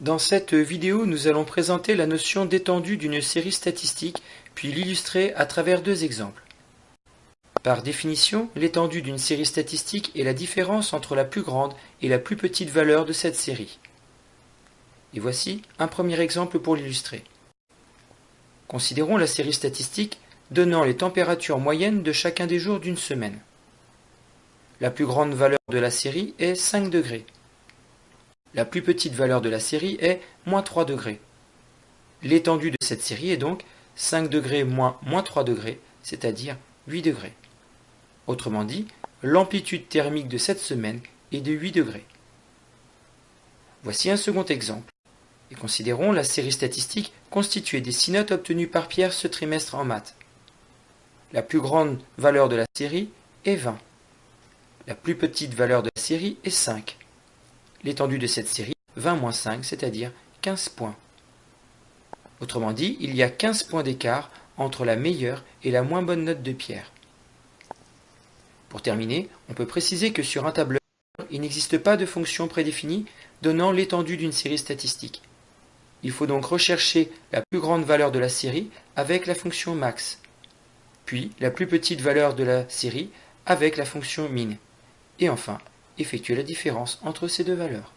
Dans cette vidéo, nous allons présenter la notion d'étendue d'une série statistique, puis l'illustrer à travers deux exemples. Par définition, l'étendue d'une série statistique est la différence entre la plus grande et la plus petite valeur de cette série. Et voici un premier exemple pour l'illustrer. Considérons la série statistique donnant les températures moyennes de chacun des jours d'une semaine. La plus grande valeur de la série est 5 degrés. La plus petite valeur de la série est moins 3 degrés. L'étendue de cette série est donc 5 degrés moins moins 3 degrés, c'est-à-dire 8 degrés. Autrement dit, l'amplitude thermique de cette semaine est de 8 degrés. Voici un second exemple. Et considérons la série statistique constituée des 6 notes obtenues par Pierre ce trimestre en maths. La plus grande valeur de la série est 20. La plus petite valeur de la série est 5. L'étendue de cette série, 20 moins 5, c'est-à-dire 15 points. Autrement dit, il y a 15 points d'écart entre la meilleure et la moins bonne note de Pierre. Pour terminer, on peut préciser que sur un tableur, il n'existe pas de fonction prédéfinie donnant l'étendue d'une série statistique. Il faut donc rechercher la plus grande valeur de la série avec la fonction max, puis la plus petite valeur de la série avec la fonction min, et enfin effectuer la différence entre ces deux valeurs.